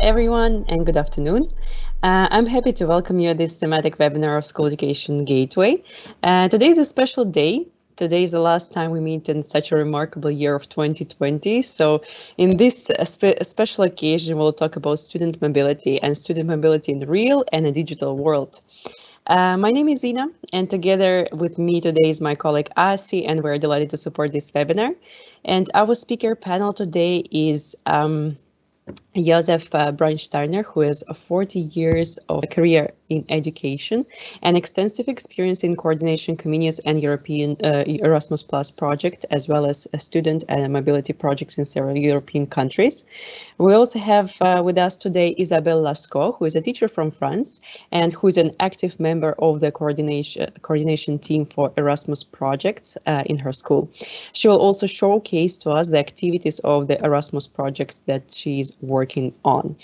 everyone and good afternoon. Uh, I'm happy to welcome you at this thematic webinar of School Education Gateway. Uh, today is a special day. Today is the last time we meet in such a remarkable year of 2020. So in this uh, spe special occasion, we'll talk about student mobility and student mobility in the real and a digital world. Uh, my name is Ina, and together with me today is my colleague Asi, and we're delighted to support this webinar. And our speaker panel today is um, Josef uh, Brandsteiner, who has 40 years of career in education and extensive experience in coordination communities and European uh, Erasmus Plus project, as well as student and mobility projects in several European countries. We also have uh, with us today Isabelle Lascaux, who is a teacher from France and who is an active member of the coordination coordination team for Erasmus projects uh, in her school. She will also showcase to us the activities of the Erasmus project that she is working on.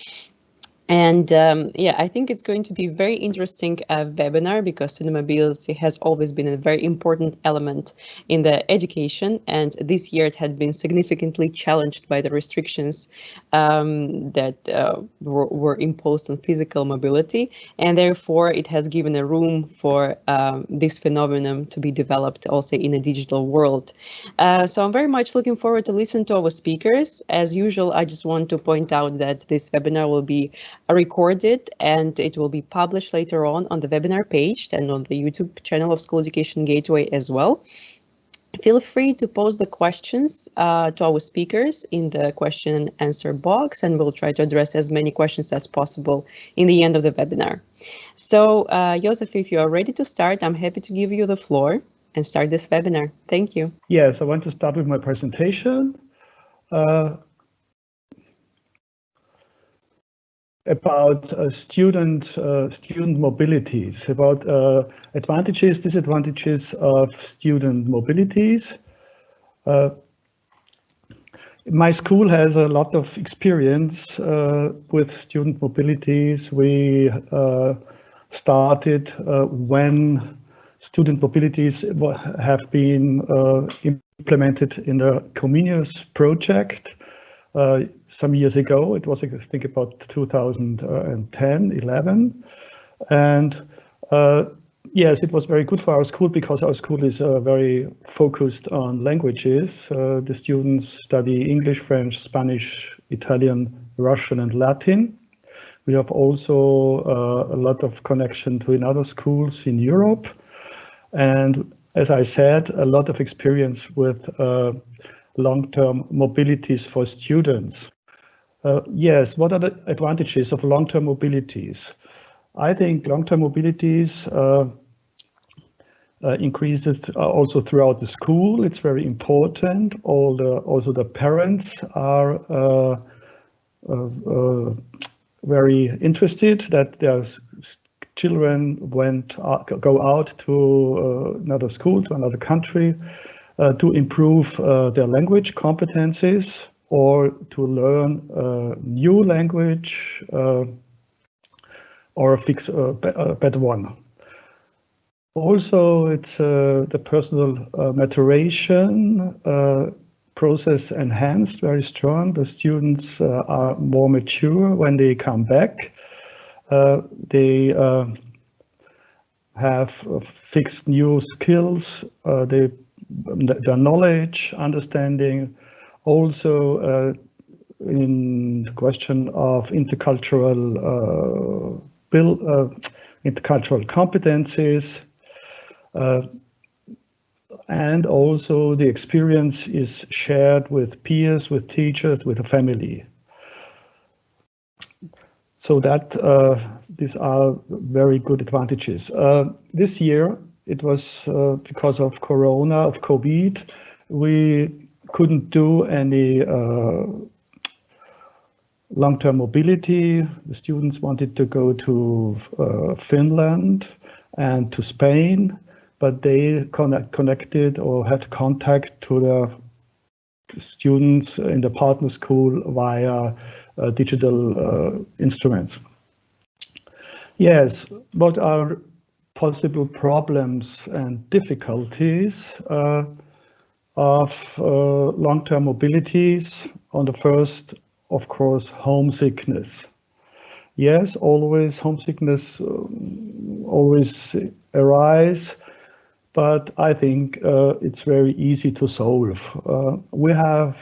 And um, yeah, I think it's going to be very interesting uh, webinar because student mobility has always been a very important element in the education. And this year it had been significantly challenged by the restrictions um, that uh, were, were, imposed on physical mobility. And therefore it has given a room for um, this phenomenon to be developed also in a digital world. Uh, so I'm very much looking forward to listen to our speakers. As usual, I just want to point out that this webinar will be recorded and it will be published later on on the webinar page and on the YouTube channel of School Education Gateway as well. Feel free to post the questions uh, to our speakers in the question and answer box, and we'll try to address as many questions as possible in the end of the webinar. So, uh, Joseph, if you are ready to start, I'm happy to give you the floor and start this webinar. Thank you. Yes, I want to start with my presentation. Uh, about uh, student uh, student mobilities, about uh, advantages, disadvantages of student mobilities. Uh, my school has a lot of experience uh, with student mobilities. We uh, started when student mobilities have been implemented in the Comenius project uh, some years ago. It was, I think, about 2010, 11. And uh, yes, it was very good for our school because our school is uh, very focused on languages. Uh, the students study English, French, Spanish, Italian, Russian, and Latin. We have also uh, a lot of connection to another schools in Europe. And as I said, a lot of experience with long-term mobilities for students. Uh, yes, what are the advantages of long-term mobilities? I think long-term mobilities uh, uh, increases also throughout the school. It's very important. All the also the parents are uh, uh, uh, very interested that their children went go out to another school to another country to improve uh, their language competencies or to learn a new language uh, or fix a, better one. Also, it's the personal maturation process enhanced very strong. The students uh, are more mature when they come back. Uh, they uh, have fixed new skills. they their knowledge, understanding, also uh, in the question of intercultural uh, build, uh, intercultural competencies, and also the experience is shared with peers, with teachers, with the family. So that uh, these are very good advantages. Uh, this year, it was uh, because of Corona, of COVID, we couldn't do any uh, long-term mobility. The students wanted to go to uh, Finland and to Spain, but they connect, connected or had contact to the students in the partner school via uh, digital uh, instruments. Yes, what are possible problems and difficulties uh, of uh, long-term mobilities. On the first, of course, homesickness. Yes, always homesickness um, always arise, but I think uh, it's very easy to solve. Uh, we have,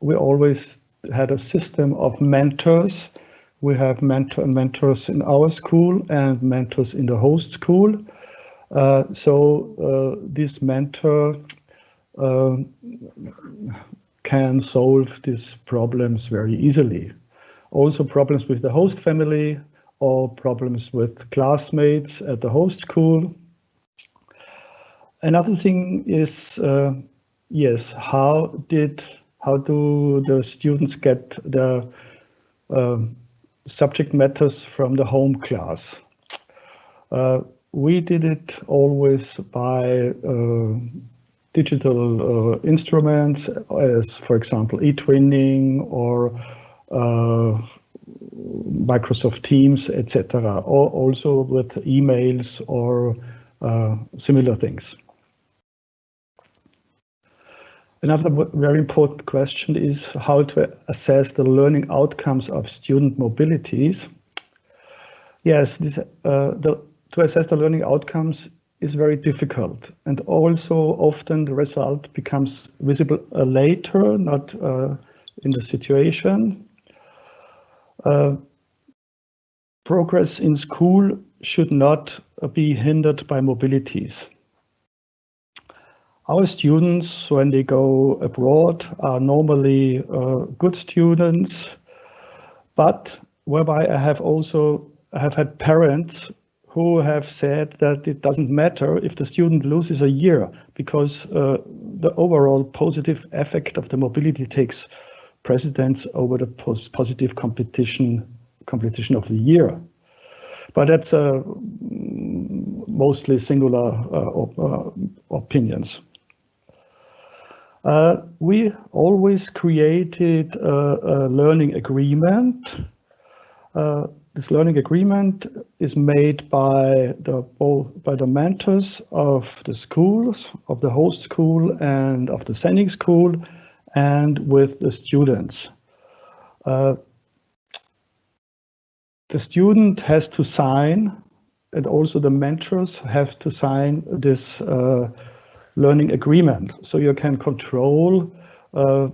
we always had a system of mentors. We have mentor mentors in our school and mentors in the host school. Uh, so uh, this mentor uh, can solve these problems very easily. Also problems with the host family or problems with classmates at the host school. Another thing is, uh, yes, how did, how do the students get the uh, subject matters from the home class? Uh, we did it always by uh, digital uh, instruments as, for example, eTwinning or uh, Microsoft Teams, etc., or also with emails or uh, similar things. Another very important question is how to assess the learning outcomes of student mobilities. Yes, this, uh, the, to assess the learning outcomes is very difficult. And also often the result becomes visible uh, later, not uh, in the situation. Uh, progress in school should not uh, be hindered by mobilities. Our students, when they go abroad, are normally uh, good students, but whereby I have also have had parents who have said that it doesn't matter if the student loses a year because uh, the overall positive effect of the mobility takes precedence over the positive competition competition of the year. But that's uh, mostly singular uh, op uh, opinions. Uh, we always created a, a learning agreement uh, this learning agreement is made by the by the mentors of the schools, of the host school and of the sending school, and with the students. Uh, the student has to sign, and also the mentors have to sign this uh, learning agreement, so you can control uh,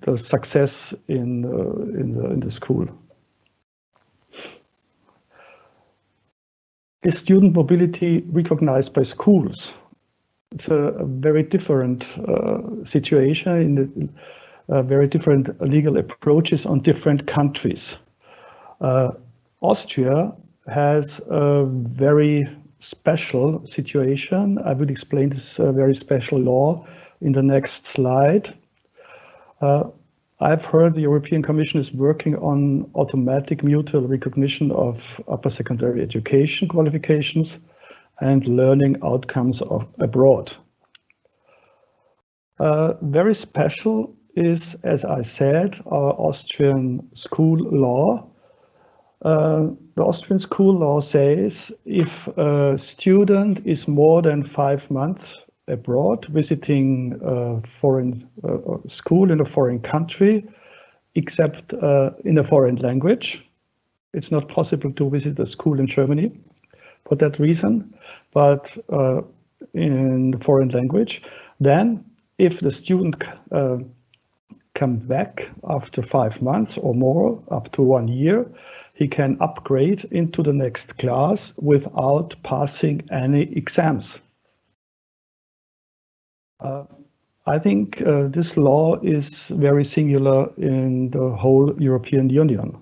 the success in uh, in the in the school. is student mobility recognized by schools? It's a, a very different uh, situation in the uh, very different legal approaches on different countries. Uh, Austria has a very special situation. I will explain this uh, very special law in the next slide. Uh, I've heard the European Commission is working on automatic mutual recognition of upper secondary education qualifications and learning outcomes of abroad. Uh, very special is, as I said, our Austrian school law. Uh, the Austrian school law says if a student is more than five months abroad, visiting a foreign uh, school in a foreign country, except uh, in a foreign language. It's not possible to visit a school in Germany for that reason, but uh, in the foreign language. Then, if the student uh, comes back after five months or more, up to one year, he can upgrade into the next class without passing any exams. Uh, I think uh, this law is very singular in the whole European Union.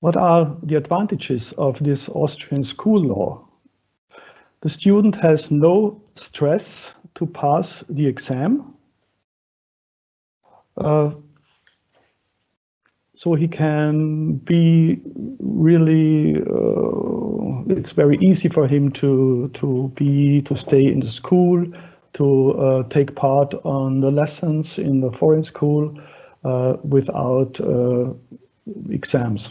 What are the advantages of this Austrian school law? The student has no stress to pass the exam. Uh, so he can be really uh, it's very easy for him to to be to stay in the school to uh, take part on the lessons in the foreign school uh, without uh, exams.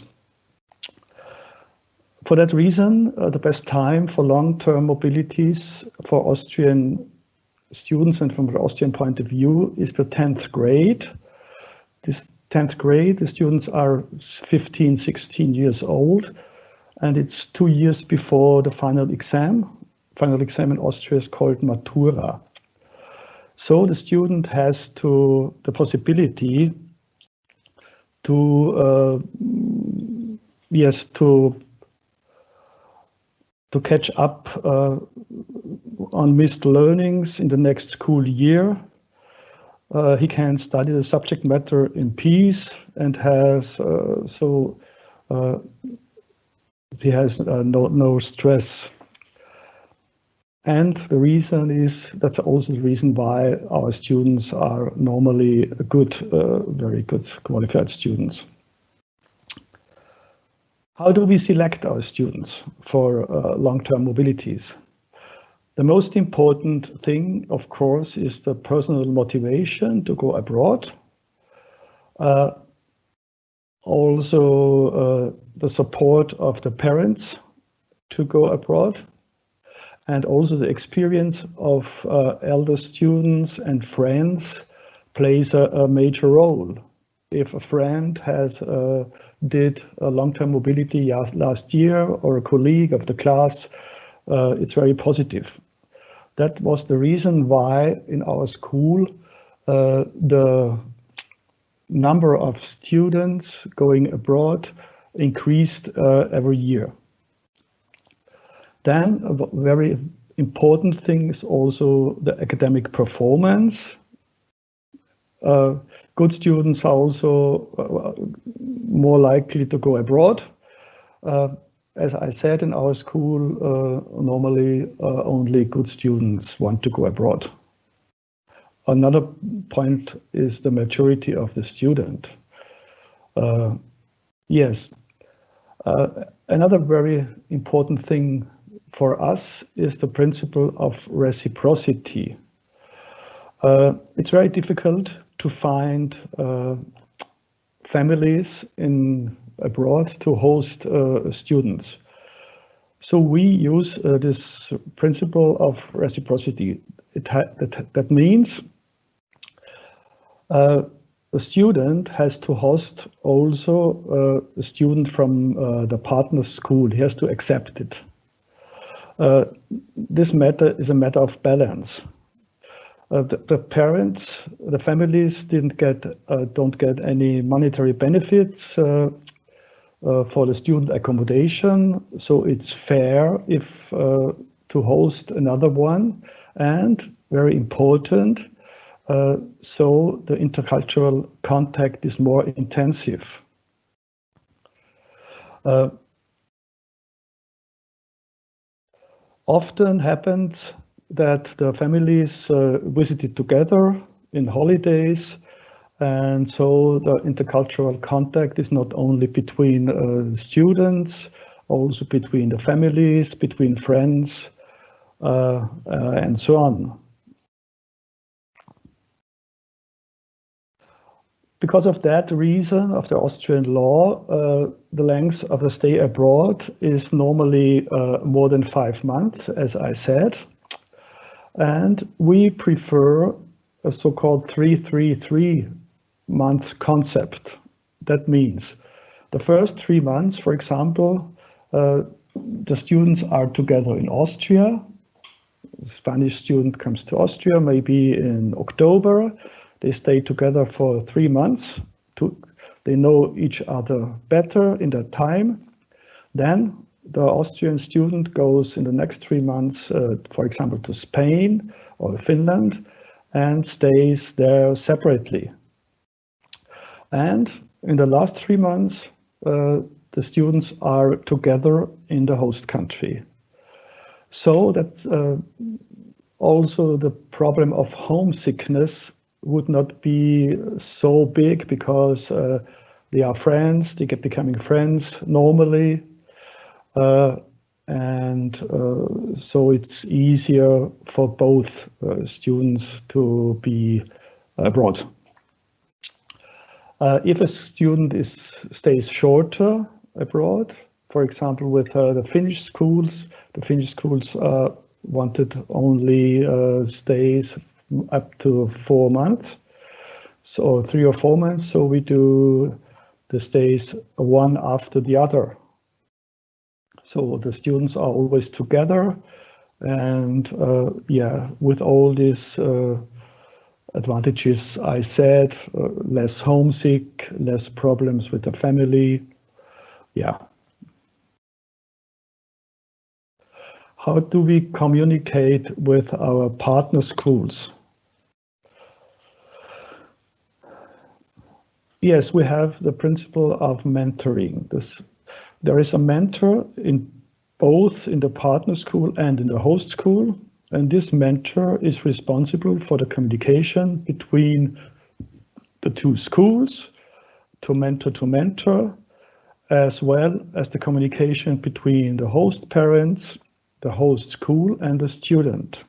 For that reason uh, the best time for long-term mobilities for austrian students and from the austrian point of view is the 10th grade. This 10th grade, the students are 15, 16 years old, and it's two years before the final exam. Final exam in Austria is called Matura. So the student has to the possibility to uh, yes to to catch up uh, on missed learnings in the next school year. Uh, he can study the subject matter in peace and has uh, so uh, he has uh, no no stress. And the reason is that's also the reason why our students are normally good, uh, very good qualified students. How do we select our students for uh, long-term mobilities? The most important thing, of course, is the personal motivation to go abroad. Uh, also, uh, the support of the parents to go abroad and also the experience of uh, elder students and friends plays a, a, major role. If a friend has uh, did a long-term mobility last year or a colleague of the class, uh, it's very positive. That was the reason why in our school uh, the number of students going abroad increased uh, every year. Then a very important thing is also the academic performance. Uh, good students are also uh, more likely to go abroad. As I said in our school, uh, normally uh, only good students want to go abroad. Another point is the maturity of the student. Uh, yes, another very important thing for us is the principle of reciprocity. Uh, it's very difficult to find uh, families in abroad to host uh, students. So we use uh, this principle of reciprocity. It that, that means uh, the student has to host also uh, a student from the partner school. He has to accept it. Uh, this matter is a matter of balance. Uh, the, the, parents, the families didn't get, uh, don't get any monetary benefits uh, uh, for the student accommodation. So it's fair if to host another one. And very important, so the intercultural contact is more intensive. Uh, often happens that the families uh, visited together in holidays and so the intercultural contact is not only between uh, students, also between the families, between friends, uh, uh and so on. Because of that reason of the Austrian law, uh, the length of the stay abroad is normally uh, more than five months, as I said. And we prefer a so-called 333 month concept. That means the first three months, for example, uh, the students are together in Austria. The Spanish student comes to Austria maybe in October they stay together for three months. To, they know each other better in that time. Then the Austrian student goes in the next three months, uh, for example, to Spain or Finland and stays there separately. And in the last three months, uh, the students are together in the host country. So that uh, also the problem of homesickness would not be so big because uh, they are friends, they get becoming friends normally. Uh, and uh, so it's easier for both uh, students to be abroad. Uh, if a student is stays shorter abroad, for example, with uh, the Finnish schools, the Finnish schools wanted only stays up to four months. so three or four months. So we do the stays one after the other. So the students are always together and uh, yeah, with all these uh, advantages I said, uh, less homesick, less problems with the family. Yeah. How do we communicate with our partner schools? Yes, we have the principle of mentoring. This, there is a mentor in both in the partner school and in the host school. And this mentor is responsible for the communication between the two schools, to mentor to mentor, as well as the communication between the host parents, the host school, and the student.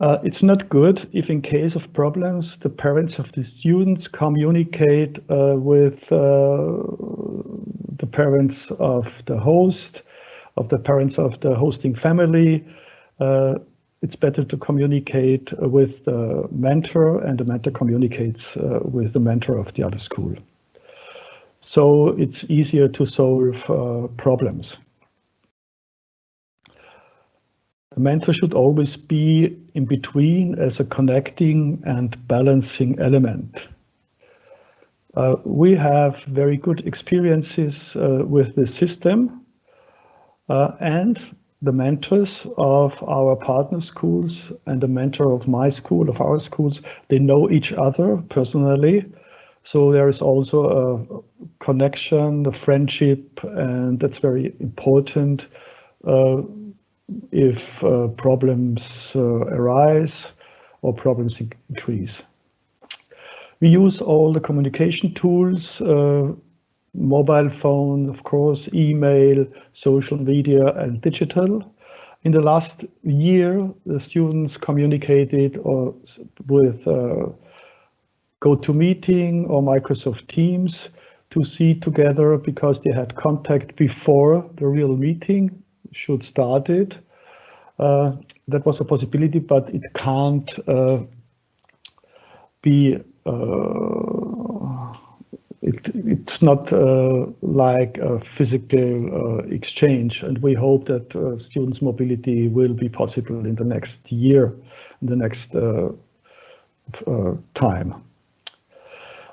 Uh, it's not good if in case of problems, the parents of the students communicate uh, with uh, the parents of the host, of the parents of the hosting family. Uh, it's better to communicate with the mentor and the mentor communicates uh, with the mentor of the other school. So it's easier to solve uh, problems. The mentor should always be in between as a connecting and balancing element. Uh, we have very good experiences uh, with this system and the mentors of our partner schools and the mentor of my school, of our schools, they know each other personally. So there is also a connection, a friendship, and that's very important uh, if uh, problems uh, arise or problems increase. We use all the communication tools, uh, mobile phone, of course, email, social media, and digital. In the last year, the students communicated or with uh, GoToMeeting or Microsoft Teams to see together because they had contact before the real meeting should start it. Uh, that was a possibility, but it can't uh, be uh, it, it's not uh, like a physical uh, exchange, and we hope that uh, students' mobility will be possible in the next year, in the next time.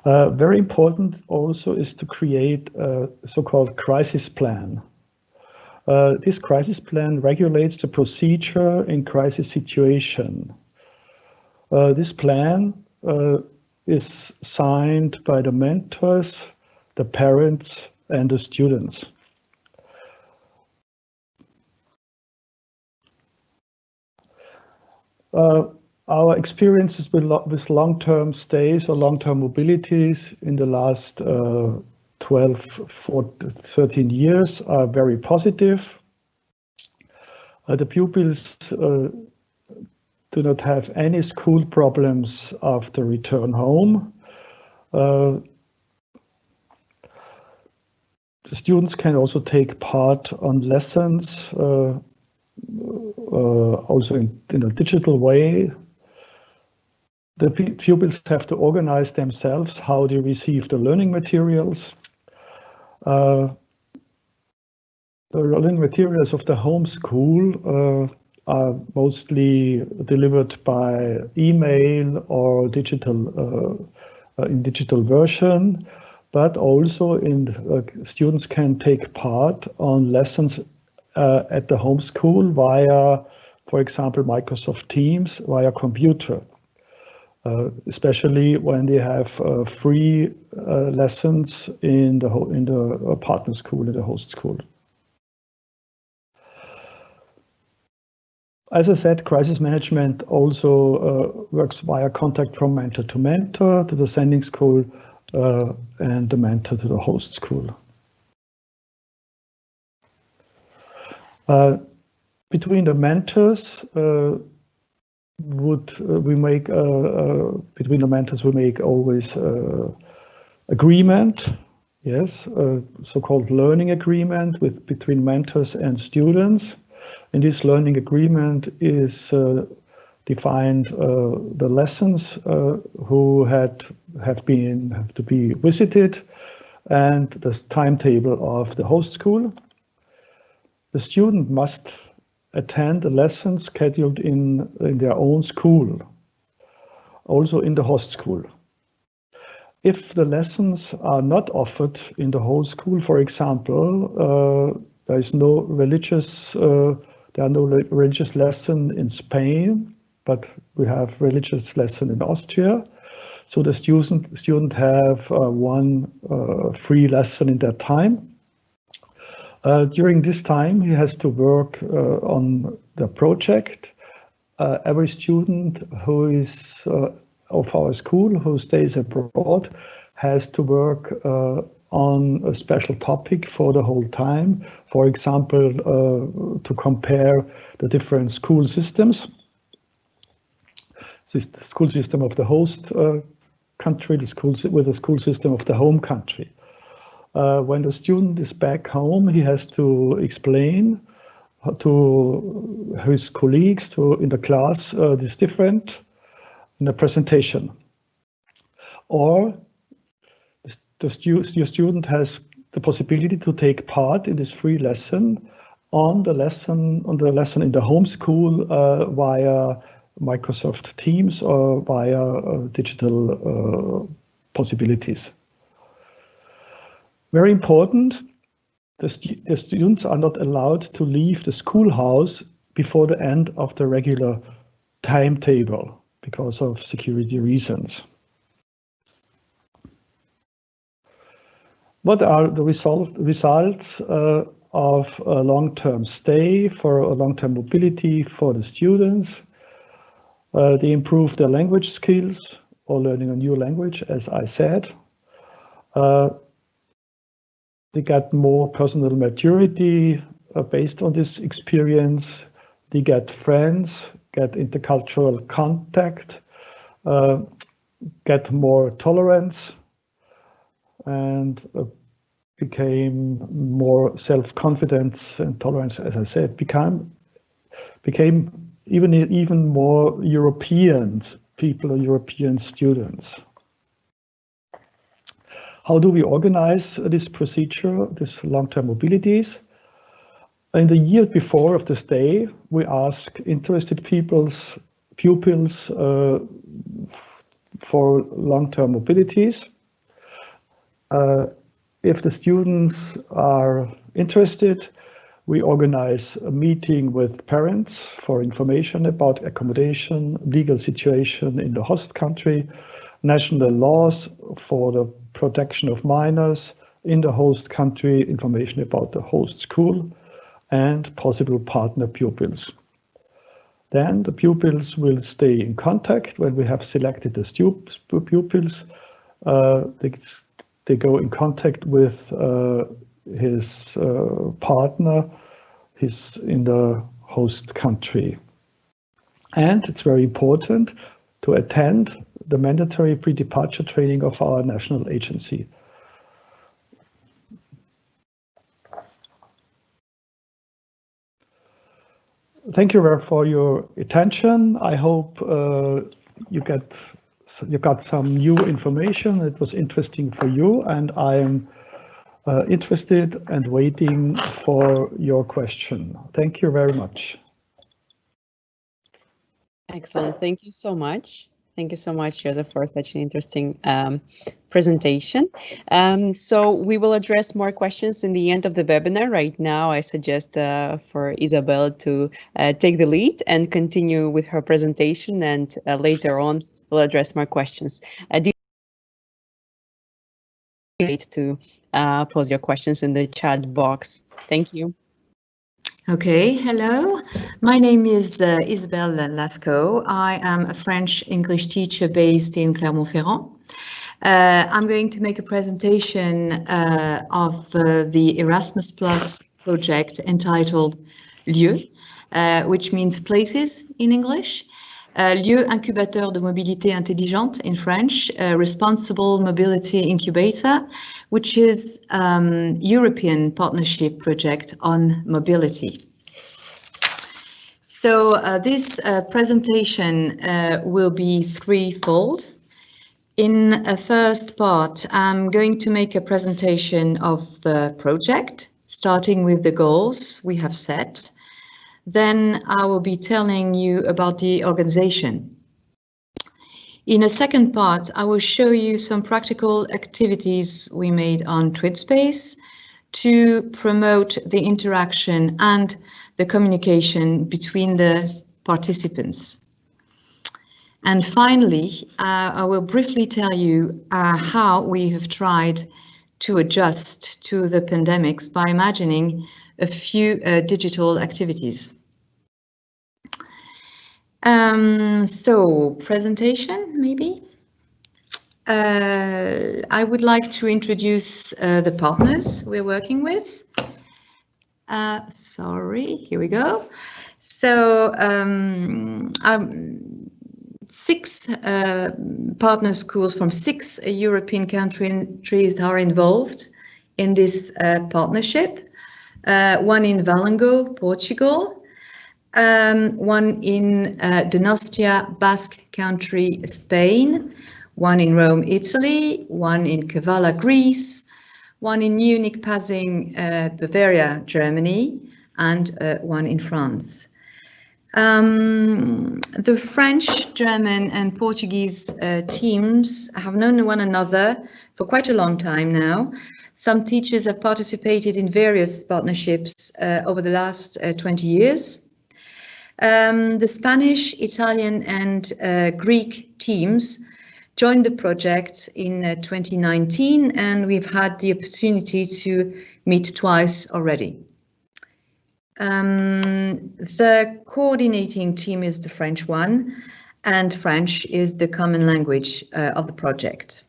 very important also is to create a so-called crisis plan. Uh, this crisis plan regulates the procedure in crisis situation. Uh, this plan uh, is signed by the mentors, the parents, and the students. Uh, our experiences with, lo with long-term stays or long-term mobilities in the last uh, 12, 14, 13 years are very positive. Uh, the pupils uh, do not have any school problems after return home. Uh, the students can also take part on lessons, uh, uh, also in, in a digital way. The pupils have to organize themselves how they receive the learning materials. Uh, the learning materials of the home school uh, are mostly delivered by email or digital uh, in digital version, but also in students can take part on lessons at the home school via, for example, Microsoft Teams via computer. Uh, especially when they have uh, free uh, lessons in the in the partner school, in the host school. As I said, crisis management also works via contact from mentor to mentor to the sending school and the mentor to the host school. between the mentors, would uh, we make uh, uh, between the mentors we make always agreement yes so-called learning agreement with between mentors and students and this learning agreement is defined uh, the lessons uh, who had have been have to be visited and the timetable of the host school. The student must attend a lesson scheduled in, in their own school, also in the host school. If the lessons are not offered in the host school, for example, uh, there is no religious, uh, there are no religious lesson in Spain, but we have religious lesson in Austria. So the student student have uh, one uh, free lesson in that time. Uh, during this time, he has to work uh, on the project. Uh, every student who is uh, of our school who stays abroad has to work on a special topic for the whole time. For example, to compare the different school systems the school system of the host uh, country, the school with the school system of the home country. Uh, when the student is back home, he has to explain to his colleagues to in the class uh, this different in a presentation. Or the stu your student has the possibility to take part in this free lesson on the lesson on the lesson in the home school uh, via Microsoft Teams or via uh, digital uh, possibilities. Very important, the, stu the, students are not allowed to leave the schoolhouse before the end of the regular timetable because of security reasons. What are the result, results uh, of a long-term stay for a long-term mobility for the students? Uh, they improve their language skills or learning a new language, as I said. Uh, they get more personal maturity uh, based on this experience. They get friends, get intercultural contact, uh, get more tolerance, and uh, became more self-confidence and tolerance, as I said, became became even even more European people, European students. How do we organize this procedure, this long-term mobilities? In the year before of this day, we ask interested people's pupils uh, for long-term mobilities. Uh, if the students are interested, we organize a meeting with parents for information about accommodation, legal situation in the host country, national laws for the protection of minors in the host country, information about the host school, and possible partner pupils. Then the pupils will stay in contact when we have selected the pupils. Uh, they, they go in contact with uh, his uh, partner is in the host country. And it's very important to attend the mandatory pre-departure training of our national agency. Thank you very for your attention. I hope uh, you get you got some new information. It was interesting for you, and I am uh, interested and waiting for your question. Thank you very much. Excellent. Thank you so much. Thank you so much, Joseph, for such an interesting um, presentation. Um, so we will address more questions in the end of the webinar. Right now, I suggest uh, for Isabel to uh, take the lead and continue with her presentation, and uh, later on, we'll address more questions. Uh, to uh, pose your questions in the chat box. Thank you. Okay, hello. My name is uh, Isabelle Lascaux. I am a French English teacher based in Clermont-Ferrand. Uh, I'm going to make a presentation uh, of uh, the Erasmus Plus project entitled Lieu, uh, which means places in English. Uh, lieu incubateur de mobilité intelligente in French, uh, responsible mobility incubator, which is um, European partnership project on mobility. So uh, this uh, presentation uh, will be threefold. In a first part, I'm going to make a presentation of the project, starting with the goals we have set. Then I will be telling you about the organization. In a second part, I will show you some practical activities we made on TwinSpace to promote the interaction and the communication between the participants. And finally, uh, I will briefly tell you uh, how we have tried to adjust to the pandemics by imagining a few uh, digital activities. Um, so presentation, maybe? Uh, I would like to introduce uh, the partners we're working with. Uh, sorry, here we go. So um, um, six uh, partner schools from six European countries are involved in this uh, partnership. Uh, one in Valongo, Portugal, um, one in uh, Donostia, Basque Country, Spain, one in Rome, Italy, one in Kavala, Greece, one in Munich, Pasing, uh, Bavaria, Germany, and uh, one in France. Um, the French, German and Portuguese uh, teams have known one another for quite a long time now. Some teachers have participated in various partnerships uh, over the last uh, 20 years. Um, the Spanish, Italian and uh, Greek teams joined the project in uh, 2019 and we've had the opportunity to meet twice already. Um, the coordinating team is the French one and French is the common language uh, of the project.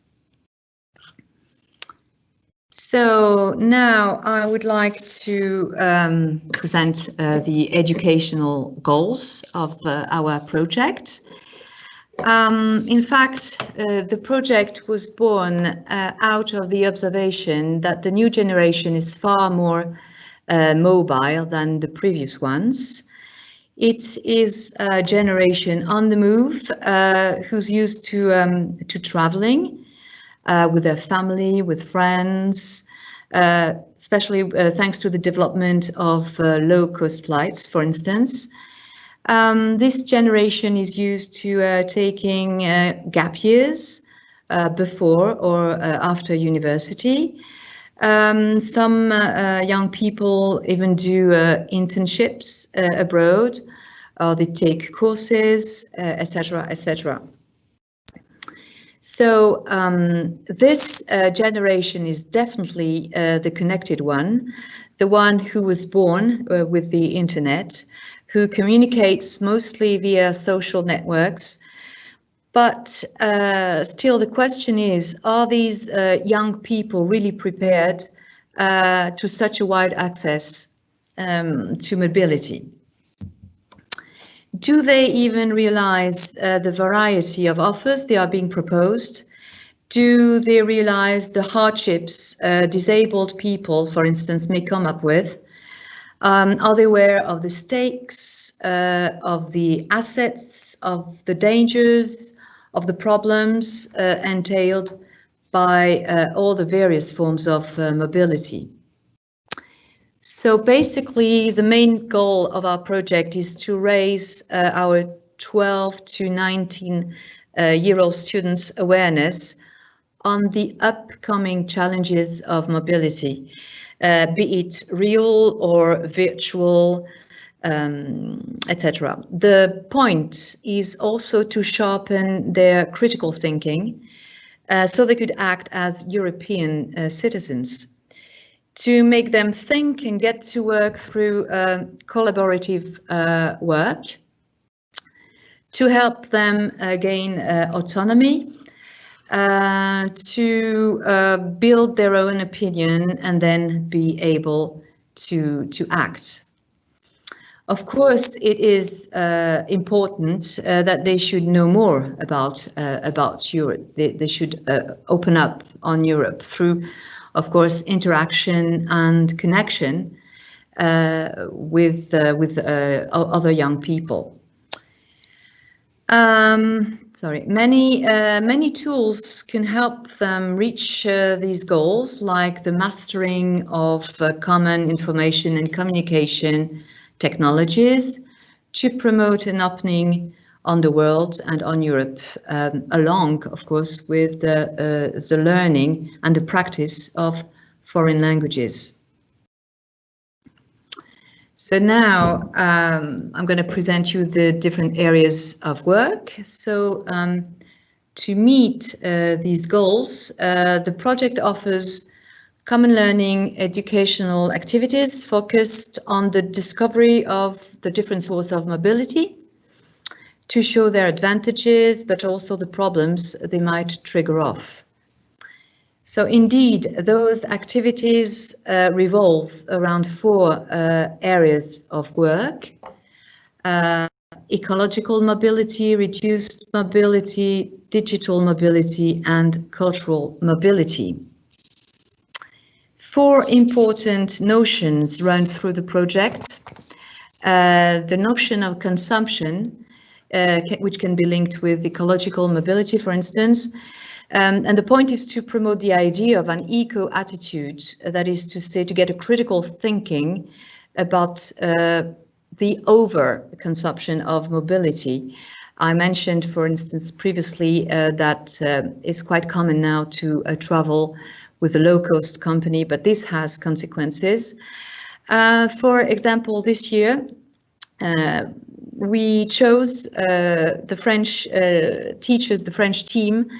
So now I would like to um, present uh, the educational goals of uh, our project. Um, in fact, uh, the project was born uh, out of the observation that the new generation is far more uh, mobile than the previous ones. It is a generation on the move uh, who's used to, um, to traveling uh, with their family, with friends, uh, especially thanks to the development of low-cost flights, for instance. Um, this generation is used to uh, taking uh, gap years uh, before or uh, after university. Um, some uh, young people even do internships abroad, or they take courses, etc., etc. So um, this generation is definitely the connected one, the one who was born with the internet, who communicates mostly via social networks. But uh, still the question is, are these uh, young people really prepared uh, to such a wide access um, to mobility? Do they even realize uh, the variety of offers they are being proposed? Do they realize the hardships uh, disabled people, for instance, may come up with? Um, are they aware of the stakes, uh, of the assets, of the dangers, of the problems uh, entailed by uh, all the various forms of uh, mobility? So basically, the main goal of our project is to raise uh, our 12 to 19 uh, year old students' awareness on the upcoming challenges of mobility uh, be it real or virtual, um, etc. The point is also to sharpen their critical thinking uh, so they could act as European uh, citizens to make them think and get to work through uh, collaborative uh, work, to help them uh, gain autonomy uh, to uh, build their own opinion and then be able to, to act. Of course, it is uh, important uh, that they should know more about uh, about Europe. They, they should open up on Europe through, of course, interaction and connection. uh, with uh, with uh, other young people. Um, sorry, many uh, many tools can help them reach uh, these goals, like the mastering of uh, common information and communication technologies to promote an opening on the world and on Europe, um, along, of course, with the, uh, the learning and the practice of foreign languages. So now um, I'm going to present you the different areas of work. So um, to meet uh, these goals, uh, the project offers common learning educational activities focused on the discovery of the different sources of mobility to show their advantages, but also the problems they might trigger off. So indeed, those activities uh, revolve around four uh, areas of work. Uh, ecological mobility, reduced mobility, digital mobility and cultural mobility. Four important notions run through the project. Uh, the notion of consumption, uh, which can be linked with ecological mobility, for instance, um, and the point is to promote the idea of an eco attitude, uh, that is to say, to get a critical thinking about uh, the over consumption of mobility. I mentioned, for instance, previously uh, that uh, it's quite common now to uh, travel with a low-cost company, but this has consequences. Uh, for example, this year, we chose the French teachers, the French team,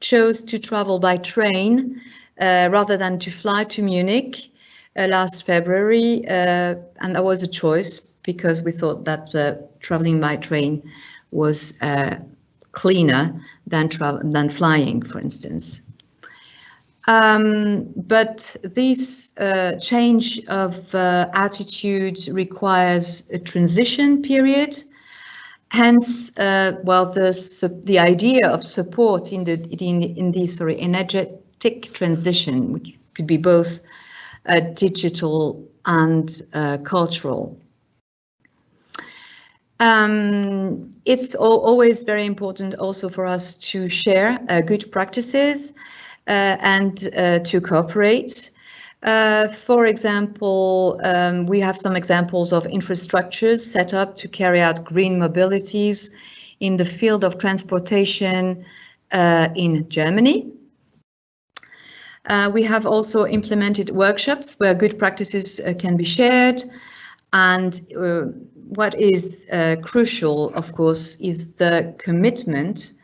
chose to travel by train uh, rather than to fly to Munich uh, last February. Uh, and that was a choice because we thought that uh, traveling by train was uh, cleaner than, than flying, for instance. Um, but this uh, change of attitude requires a transition period Hence, uh, well, the the idea of support in the in in the sorry energetic transition, which could be both uh, digital and uh, cultural. Um, it's always very important also for us to share uh, good practices uh, and uh, to cooperate. Uh, for example, um, we have some examples of infrastructures set up to carry out green mobilities in the field of transportation uh, in Germany. Uh, we have also implemented workshops where good practices uh, can be shared. And uh, what is uh, crucial, of course, is the commitment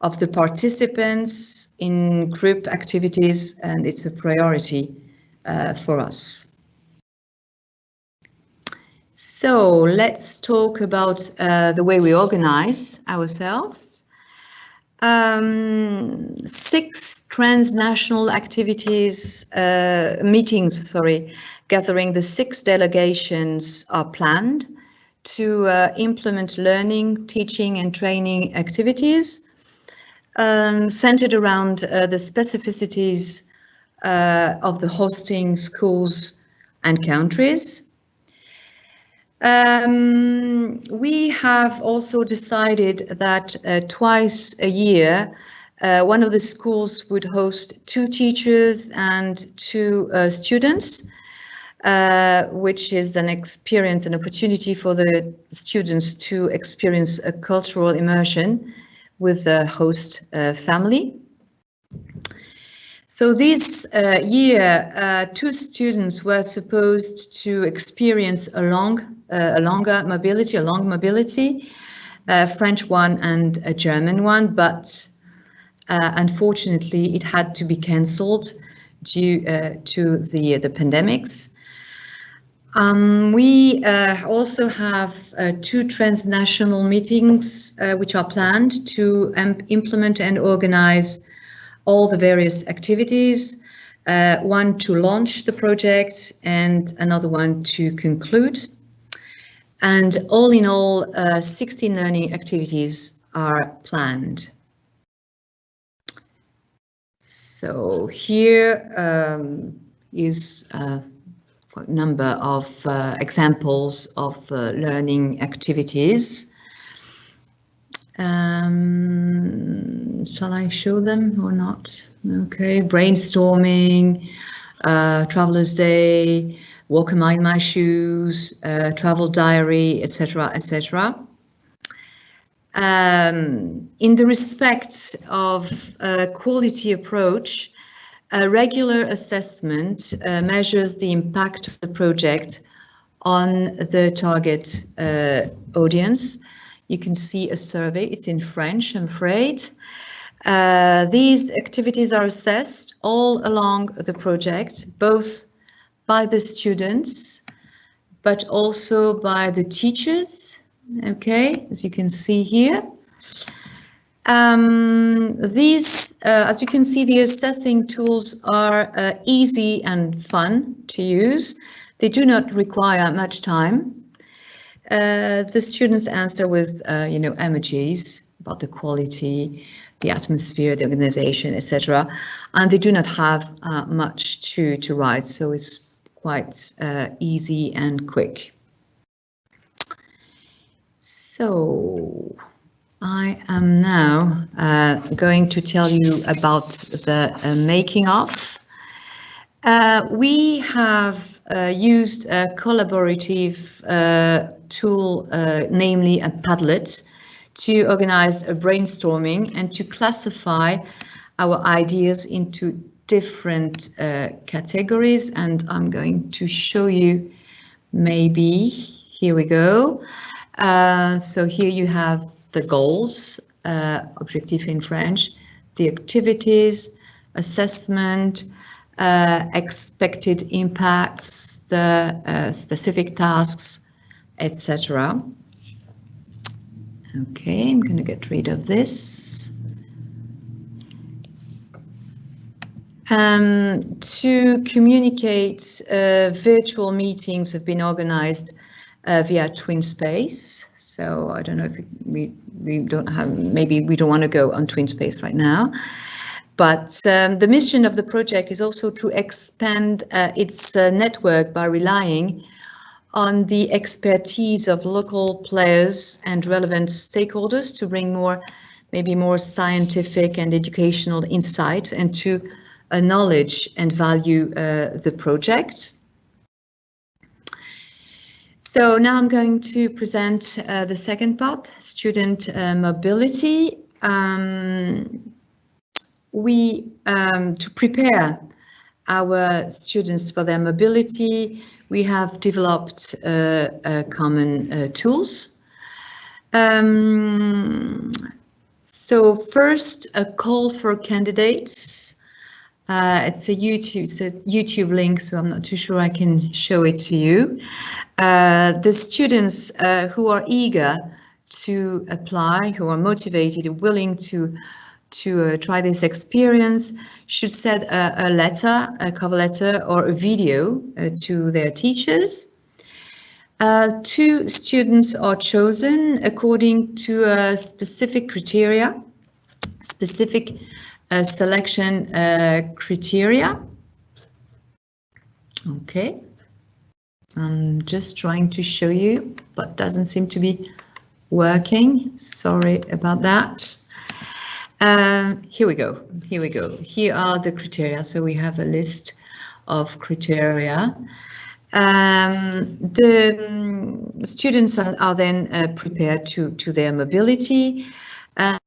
of the participants in group activities, and it's a priority uh, for us. So let's talk about uh, the way we organize ourselves. Um, six transnational activities, uh, meetings, sorry, gathering the six delegations are planned to uh, implement learning, teaching and training activities um, centered around uh, the specificities uh, of the hosting schools and countries. Um, we have also decided that uh, twice a year, uh, one of the schools would host two teachers and two uh, students, uh, which is an experience, an opportunity for the students to experience a cultural immersion with the host uh, family. So this uh, year, uh, two students were supposed to experience a long, uh, a longer mobility, a long mobility, a French one and a German one, but uh, unfortunately it had to be cancelled due uh, to the the pandemics. Um, we uh, also have two transnational meetings which are planned to implement and organize all the various activities, uh, one to launch the project and another one to conclude. And all in all, uh, 16 learning activities are planned. So here um, is uh, number of uh, examples of uh, learning activities. Um, shall I show them or not? Okay, brainstorming, uh, Traveler's Day, Walk a Mile in My Shoes, uh, Travel Diary, etc., etc. Um, in the respect of a quality approach, a regular assessment uh, measures the impact of the project on the target uh, audience. You can see a survey, it's in French, I'm afraid. Uh, these activities are assessed all along the project, both by the students, but also by the teachers, okay, as you can see here. Um, these, uh, as you can see, the assessing tools are uh, easy and fun to use. They do not require much time. Uh, the students answer with, uh, you know, emojis about the quality, the atmosphere, the organization, etc. And they do not have uh, much to, to write, so it's quite uh, easy and quick. So I am now uh, going to tell you about the uh, making of. Uh, we have uh, used a collaborative uh, tool, uh, namely a Padlet, to organize a brainstorming and to classify our ideas into different categories. And I'm going to show you maybe, here we go. so here you have the goals, uh, in French, the activities, assessment, uh, expected impacts, the uh, specific tasks, etc. Okay, I'm going to get rid of this. Um, to communicate, uh, virtual meetings have been organized uh, via TwinSpace. So I don't know if we, we don't have, maybe we don't want to go on TwinSpace right now. But um, the mission of the project is also to expand uh, its uh, network by relying on the expertise of local players and relevant stakeholders to bring more, maybe more scientific and educational insight and to knowledge and value uh, the project. So now I'm going to present uh, the second part, student uh, mobility. Um, we, um, to prepare our students for their mobility, we have developed uh, common uh, tools. Um, so first, a call for candidates. Uh, it's a YouTube, it's a YouTube link, so I'm not too sure I can show it to you. Uh, the students uh, who are eager to apply, who are motivated, willing to to uh, try this experience, should send a, a, letter, a cover letter, or a video uh, to their teachers. Uh, two students are chosen according to a specific criteria, specific selection criteria. Okay. I'm just trying to show you, but doesn't seem to be working. Sorry about that. Um, here we go. Here we go. Here are the criteria. So we have a list of criteria. Um, the um, students are, are then uh, prepared to, to their mobility, uh,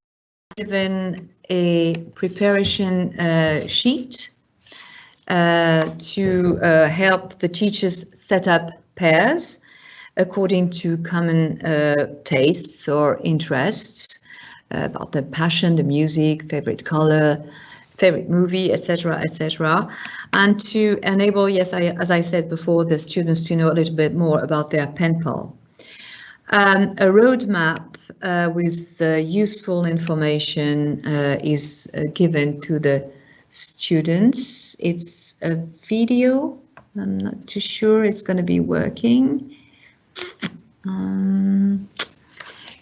given a preparation uh, sheet uh, to uh, help the teachers set up pairs according to common uh, tastes or interests about the passion, the music, favorite color, favorite movie, etc., etc., and to enable, yes, I, as I said before, the students to know a little bit more about their pen pal. Um, a roadmap uh, with uh, useful information uh, is given to the students. It's a video. I'm not too sure it's going to be working. Um,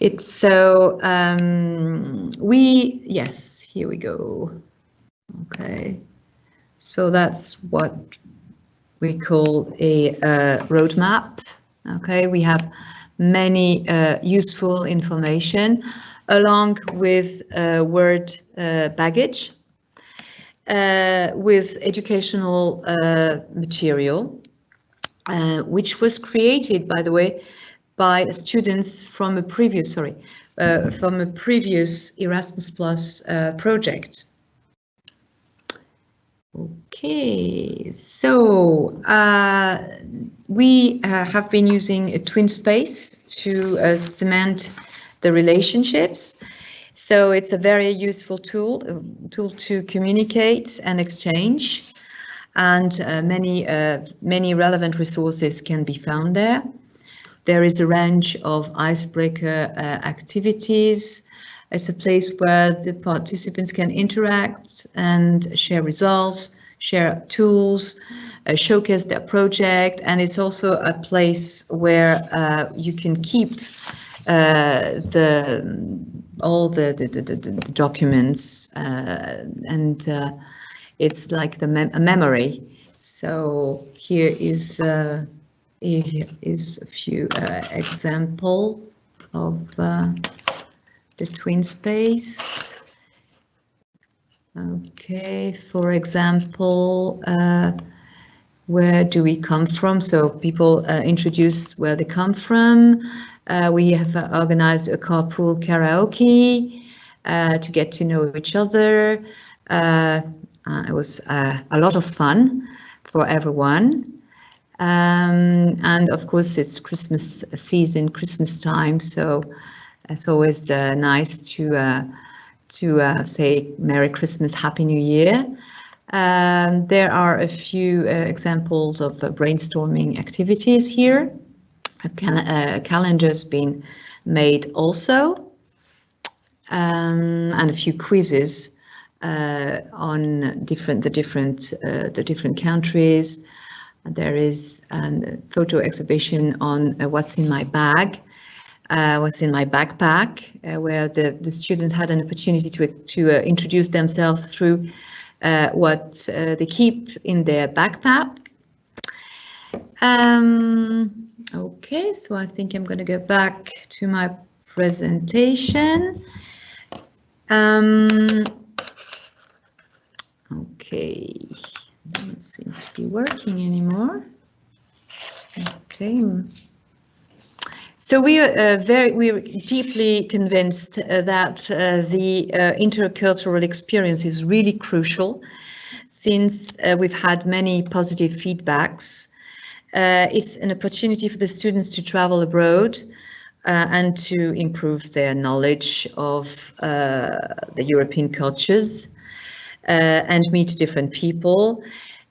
it's so um, we, yes, here we go. Okay, so that's what we call a uh, roadmap. Okay, we have many uh, useful information along with uh, word uh, baggage, with educational material, which was created, by the way, by students from a previous, sorry, from a previous Erasmus Plus project. Okay, so uh, we uh, have been using a TwinSpace to uh, cement the relationships. So it's a very useful tool, uh, tool to communicate and exchange, and uh, many uh, many relevant resources can be found there. There is a range of icebreaker activities, it's a place where the participants can interact and share results, share tools, uh, showcase their project, and it's also a place where uh, you can keep uh, the all the, the, the, the documents uh, and uh, it's like the mem a memory. So here is uh, here is a few example of the TwinSpace. Okay, for example, uh, where do we come from? So people uh, introduce where they come from. Uh, we have uh, organized a carpool karaoke uh, to get to know each other. Uh, it was a lot of fun for everyone. Um, and of course, it's Christmas season, Christmas time, so it's always uh, nice to uh, to uh, say Merry Christmas, Happy New Year. Um, there are a few examples of brainstorming activities here. A, cal a calendar's been made also, um, and a few quizzes uh, on different the different uh, the different countries. There is a photo exhibition on uh, what's in my bag, uh, was in my backpack, uh, where the, the students had an opportunity to, to uh, introduce themselves through uh, what uh, they keep in their backpack. Um, okay, so I think I'm going to go back to my presentation. Um, okay, doesn't seem to be working anymore. Okay. So we are uh, very, we are deeply convinced uh, that uh, the uh, intercultural experience is really crucial since uh, we've had many positive feedbacks. Uh, it's an opportunity for the students to travel abroad and to improve their knowledge of the European cultures and meet different people.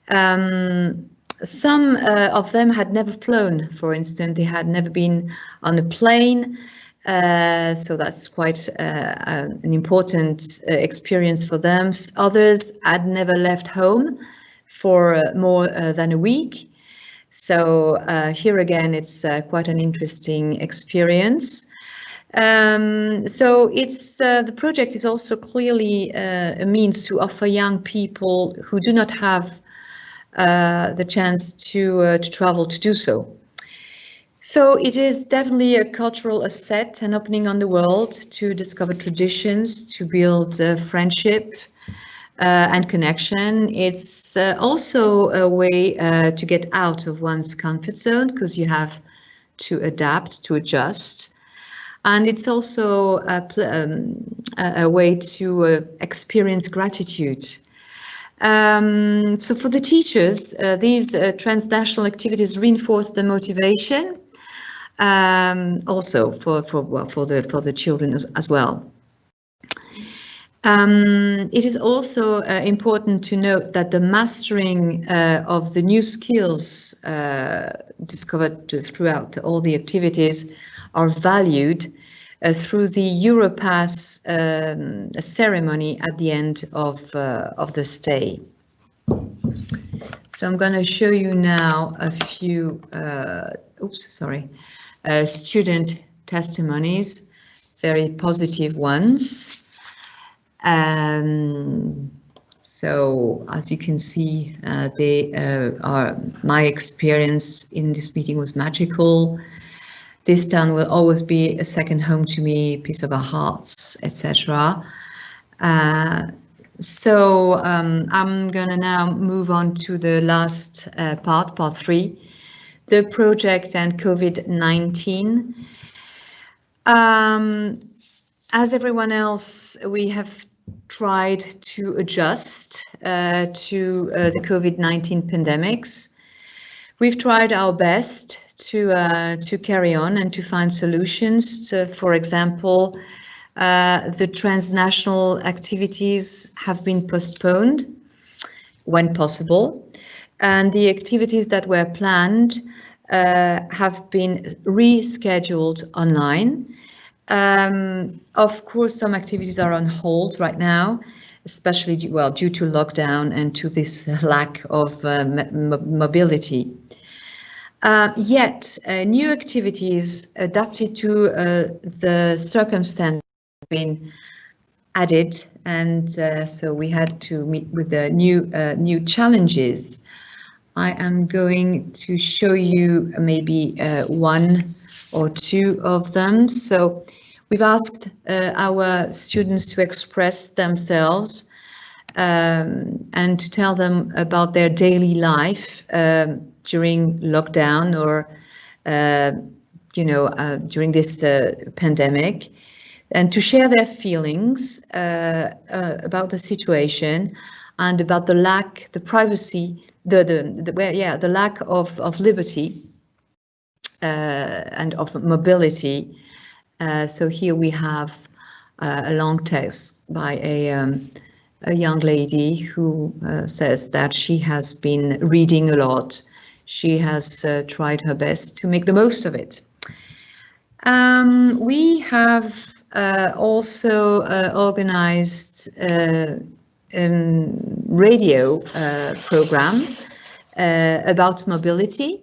Um, some uh, of them had never flown, for instance, they had never been on a plane. Uh, so that's quite uh, uh an important uh, experience for them. Others had never left home for uh, more than a week. So here again, it's quite an interesting experience. Um, so it's the project is also clearly a means to offer young people who do not have uh, the chance to, uh, to travel to do so. So it is definitely a cultural asset and opening on the world to discover traditions, to build uh, friendship uh, and connection. It's uh, also a way uh, to get out of one's comfort zone because you have to adapt, to adjust. And it's also a, um, a way to experience gratitude um, so for the teachers, uh, these uh, transnational activities reinforce the motivation. Um, also for for well for the for the children as, as well. Um, it is also uh, important to note that the mastering uh, of the new skills uh, discovered throughout all the activities are valued through the Europass um, ceremony at the end of, uh, of the stay. So I'm going to show you now a few, uh, oops, sorry, uh, student testimonies, very positive ones. Um, So as you can see, uh, they uh, are my experience in this meeting was magical. This town will always be a second home to me, piece of our hearts, etc. Uh, so um, I'm gonna now move on to the last uh, part, part three, the project and COVID-19. Um, as everyone else, we have tried to adjust uh, to uh, the COVID-19 pandemics. We've tried our best to uh, to carry on and to find solutions. To, for example, uh, the transnational activities have been postponed when possible, and the activities that were planned uh, have been rescheduled online. Um, of course, some activities are on hold right now, especially well due to lockdown and to this lack of uh, mobility. Uh, yet, uh, new activities adapted to uh, the circumstance have been added, and uh, so we had to meet with the new uh, new challenges. I am going to show you maybe one or two of them. So we've asked uh, our students to express themselves um, and to tell them about their daily life um, during lockdown or, uh, you know, uh, during this uh, pandemic and to share their feelings uh, uh, about the situation and about the lack, the privacy, the, the, the yeah, the lack of, of liberty and of mobility. Uh, so here we have uh, a long text by a, um, a young lady who says that she has been reading a lot. She has tried her best to make the most of it. Um, we have uh, also uh, organized uh, um, radio program about mobility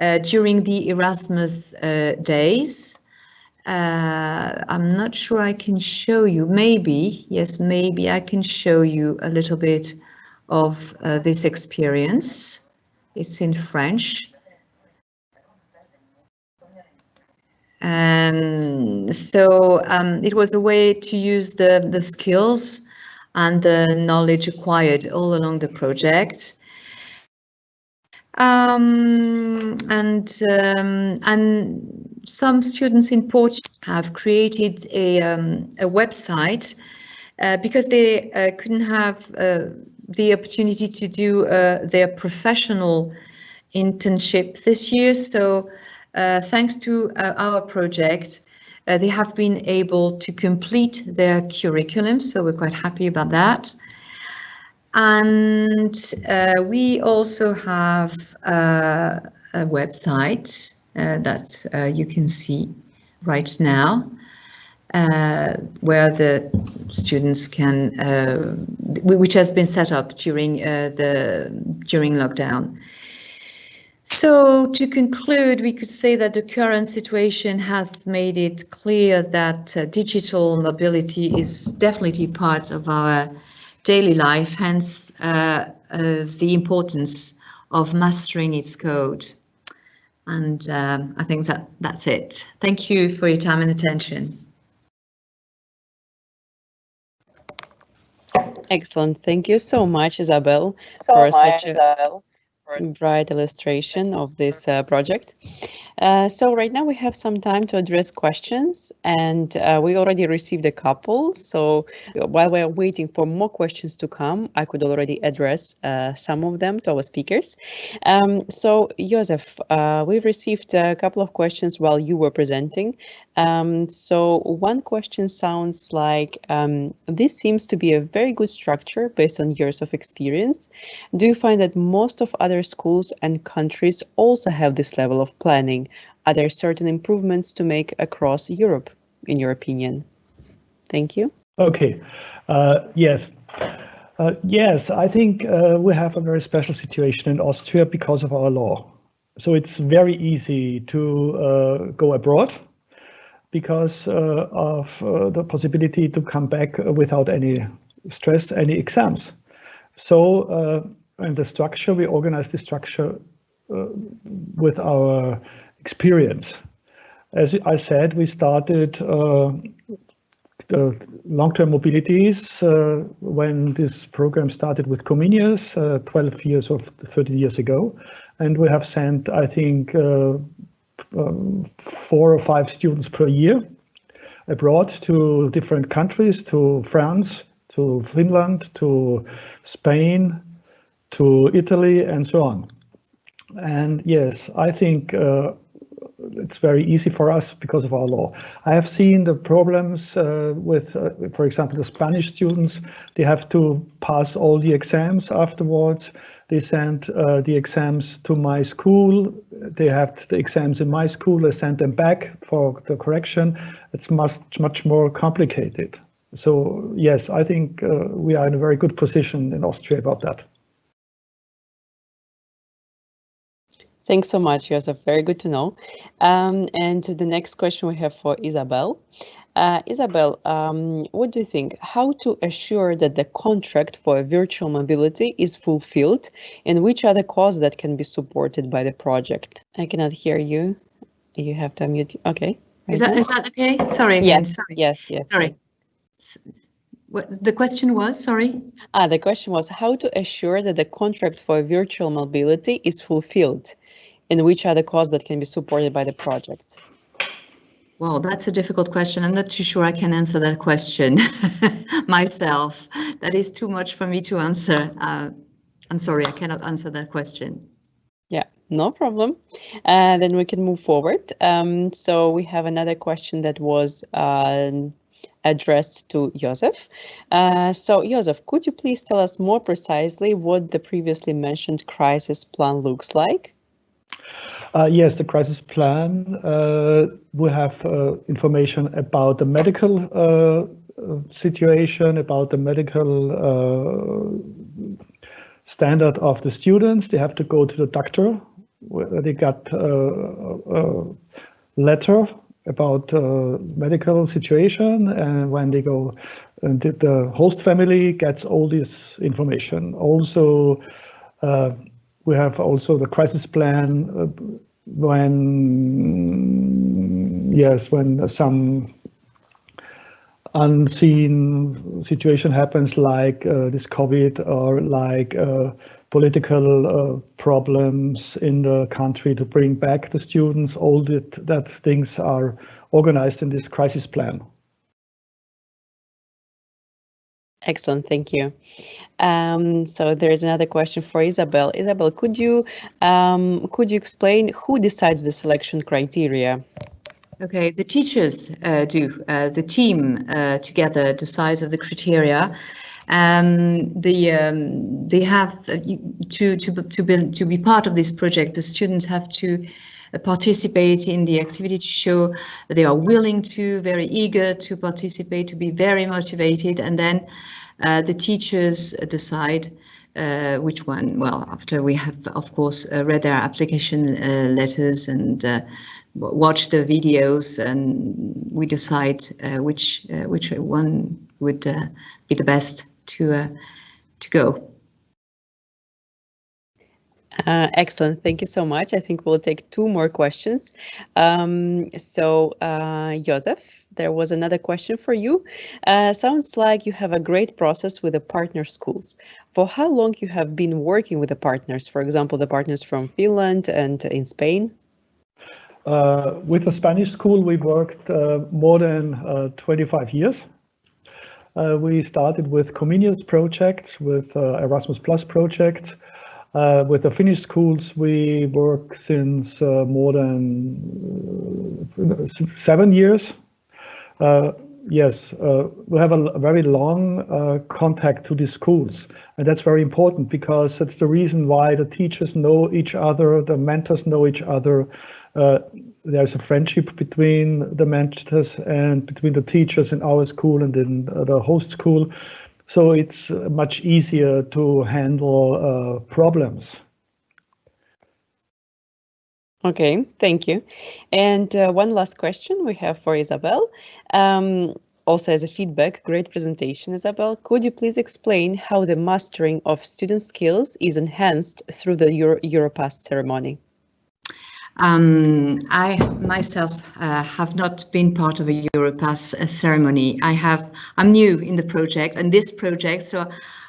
uh, during the Erasmus uh, days. Uh, I'm not sure I can show you, maybe, yes, maybe I can show you a little bit of uh, this experience. It's in French. Um, so um, it was a way to use the, the skills and the knowledge acquired all along the project um, and um, and some students in Portugal have created a, um, a website uh, because they uh, couldn't have uh, the opportunity to do uh, their professional internship this year. So uh, thanks to uh, our project, they have been able to complete their curriculum. So we're quite happy about that. And we also have a website that uh, you can see right now, uh, where the students can, uh, which has been set up during the during lockdown. So to conclude, we could say that the current situation has made it clear that digital mobility is definitely part of our daily life, hence uh, uh, the importance of mastering its code. And um, I think that that's it. Thank you for your time and attention. Excellent. Thank you so much, Isabel, so for much, such a bright illustration of this uh, project. Uh, so right now we have some time to address questions and uh, we already received a couple. So while we're waiting for more questions to come, I could already address uh, some of them to our speakers. Um, so Joseph, uh, we've received a couple of questions while you were presenting. Um, so one question sounds like, um, this seems to be a very good structure based on years of experience. Do you find that most of other schools and countries also have this level of planning? Are there certain improvements to make across Europe, in your opinion? Thank you. Okay, uh, yes. Uh, yes, I think uh, we have a very special situation in Austria because of our law. So it's very easy to uh, go abroad because uh, of uh, the possibility to come back without any stress, any exams. So in the structure, we organize the structure with our experience. As I said, we started uh, long-term mobilities uh, when this program started with Comenius uh, 12 years or 30 years ago. And we have sent, I think, uh, um, four or five students per year abroad to different countries, to France, to Finland, to Spain, to Italy, and so on. And yes, I think uh, it's very easy for us because of our law. I have seen the problems uh, with, uh, for example, the Spanish students. They have to pass all the exams afterwards. They send uh, the exams to my school. They have the exams in my school. I send them back for the correction. It's much, much more complicated. So yes, I think uh, we are in a very good position in Austria about that. Thanks so much, Joseph. Very good to know. Um, and the next question we have for Isabel. Uh, Isabel, um, what do you think? How to assure that the contract for virtual mobility is fulfilled and which are the costs that can be supported by the project? I cannot hear you. You have to unmute. Okay. Is that, is that okay? Sorry. Yes, Sorry. yes, yes. Sorry. What the question was? Sorry. Ah, the question was how to assure that the contract for virtual mobility is fulfilled and which are the costs that can be supported by the project? Well, that's a difficult question. I'm not too sure I can answer that question myself. That is too much for me to answer. Uh, I'm sorry, I cannot answer that question. Yeah, no problem. Uh, then we can move forward. Um, so we have another question that was uh, addressed to Joseph. Uh, so Joseph, could you please tell us more precisely what the previously mentioned crisis plan looks like? Uh, yes, the crisis plan. Uh, we have uh, information about the medical uh, situation, about the medical uh, standard of the students. They have to go to the doctor. They got uh, a letter about medical situation, and when they go, and the host family gets all this information. Also we have also the crisis plan uh, when, yes, when some unseen situation happens like uh, this COVID or like uh, political uh, problems in the country to bring back the students, all that, that things are organized in this crisis plan. Excellent, thank you. Um, so there's another question for Isabel. Isabel, could you um, could you explain who decides the selection criteria? Okay, the teachers uh, do. Uh, the team uh, together decides of the criteria. Um, the um, they have uh, to to to be to be part of this project. The students have to uh, participate in the activity to show they are willing to, very eager to participate, to be very motivated, and then the teachers decide uh, which one. Well, after we have, of course, uh, read their application uh, letters and uh, watch the videos, and we decide uh, which which one would be the best to to go. Uh, excellent. Thank you so much. I think we'll take two more questions. Um, so, uh, Joseph, there was another question for you. Uh, sounds like you have a great process with the partner schools. For how long you have been working with the partners, for example, the partners from Finland and in Spain? Uh, with the Spanish school, we worked uh, more than uh, 25 years. Uh, we started with Comenius projects, with uh, Erasmus Plus projects. Uh, with the Finnish schools, we work since more than seven years. Uh, yes, uh, we have a very long uh, contact to the schools. And that's very important because that's the reason why the teachers know each other, the mentors know each other. There's a friendship between the mentors and between the teachers in our school and in the host school. So it's much easier to handle problems. Okay, thank you. And uh, one last question we have for Isabel. Um, also as a feedback, great presentation, Isabel. Could you please explain how the mastering of student skills is enhanced through the Euro Europass ceremony? Um, I myself uh, have not been part of a Europass uh, ceremony. I have, I'm new in the project and this project, so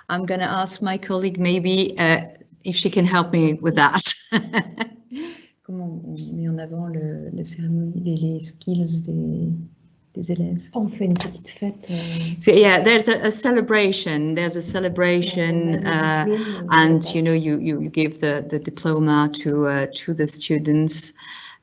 I'm going to ask my colleague maybe uh, if she can help me with that. Comment on met en avant le, la cérémonie, les, les skills des, des élèves On fait une petite fête. euh, So yeah, there's a, a celebration. There's a celebration, uh, and you know, you you, you give the the diploma to uh, to the students,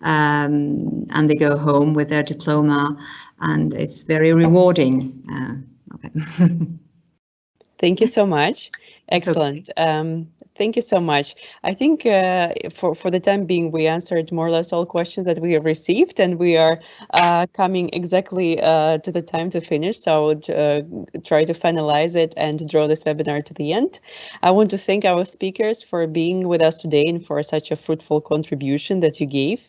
um, and they go home with their diploma, and it's very rewarding. Uh, okay. Thank you so much. It's okay. Excellent. Um, thank you so much. I think uh, for, for the time being, we answered more or less all questions that we have received, and we are uh, coming exactly uh, to the time to finish. So I would uh, try to finalize it and draw this webinar to the end. I want to thank our speakers for being with us today and for such a fruitful contribution that you gave.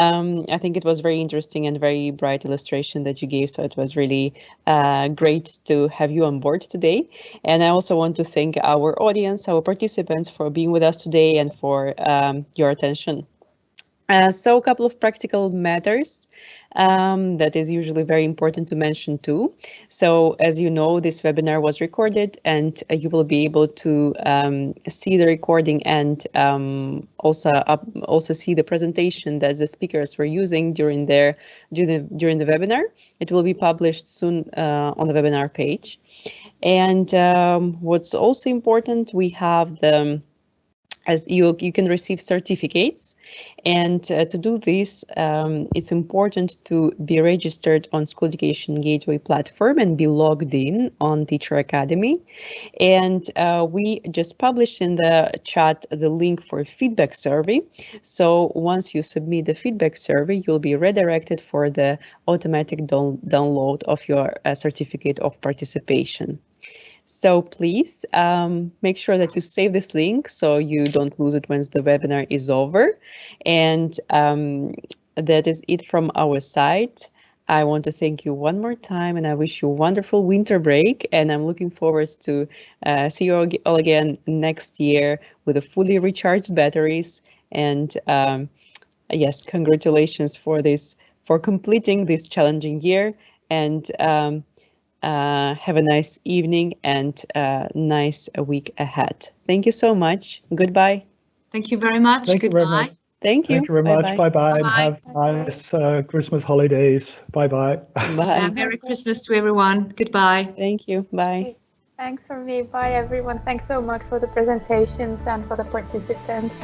Um, I think it was very interesting and very bright illustration that you gave, so it was really uh, great to have you on board today. And I also want to thank our audience, our participants for being with us today and for um, your attention. Uh, so a couple of practical matters um, that is usually very important to mention too. So as you know, this webinar was recorded and uh, you will be able to um, see the recording and um, also also see the presentation that the speakers were using during their during the, during the webinar. It will be published soon uh, on the webinar page. And um, what's also important, we have the as you you can receive certificates and uh, to do this um, it's important to be registered on school education gateway platform and be logged in on teacher academy. And uh, we just published in the chat the link for feedback survey. So once you submit the feedback survey you'll be redirected for the automatic download of your uh, certificate of participation so please um, make sure that you save this link so you don't lose it once the webinar is over. And um, that is it from our side. I want to thank you one more time and I wish you a wonderful winter break and I'm looking forward to uh, see you all again next year with a fully recharged batteries and um, yes, congratulations for this, for completing this challenging year and um, have a nice evening and a nice week ahead. Thank you so much. Goodbye. Thank you very much. Thank you very Goodbye. much. Thank you. Thank you very much. Bye bye. Bye-bye. Have nice uh, Christmas holidays. Bye bye. Uh, Bye. Merry Christmas to everyone. Goodbye. Thank you. Bye. Thanks for me. Bye, everyone. Thanks so much for the presentations and for the participants.